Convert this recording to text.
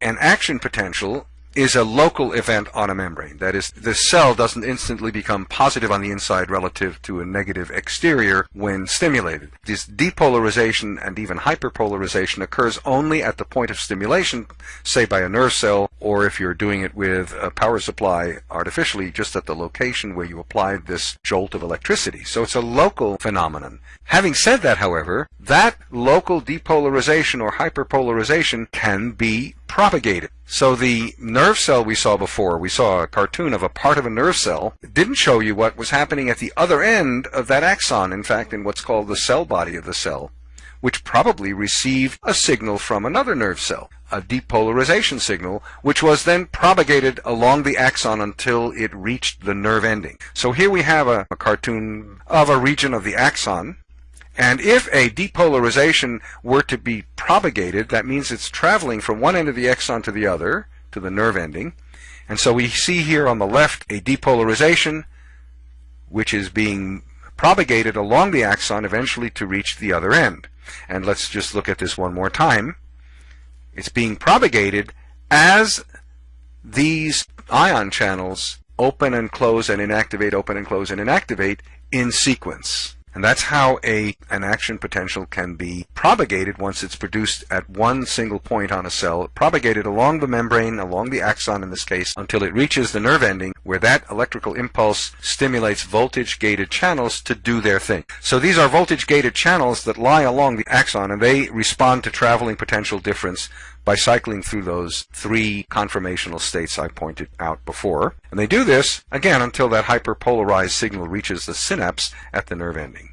an action potential is a local event on a membrane. That is, the cell doesn't instantly become positive on the inside relative to a negative exterior when stimulated. This depolarization and even hyperpolarization occurs only at the point of stimulation, say by a nerve cell, or if you're doing it with a power supply artificially, just at the location where you applied this jolt of electricity. So it's a local phenomenon. Having said that, however, that local depolarization or hyperpolarization can be propagated. So the nerve cell we saw before, we saw a cartoon of a part of a nerve cell, didn't show you what was happening at the other end of that axon, in fact, in what's called the cell body of the cell, which probably received a signal from another nerve cell, a depolarization signal, which was then propagated along the axon until it reached the nerve ending. So here we have a, a cartoon of a region of the axon, and if a depolarization were to be propagated, that means it's traveling from one end of the axon to the other, to the nerve ending. And so we see here on the left a depolarization, which is being propagated along the axon eventually to reach the other end. And let's just look at this one more time. It's being propagated as these ion channels open and close and inactivate, open and close and inactivate in sequence. And that's how a, an action potential can be propagated once it's produced at one single point on a cell, propagated along the membrane, along the axon in this case, until it reaches the nerve ending where that electrical impulse stimulates voltage-gated channels to do their thing. So these are voltage-gated channels that lie along the axon and they respond to traveling potential difference by cycling through those three conformational states I pointed out before. And they do this, again, until that hyperpolarized signal reaches the synapse at the nerve ending.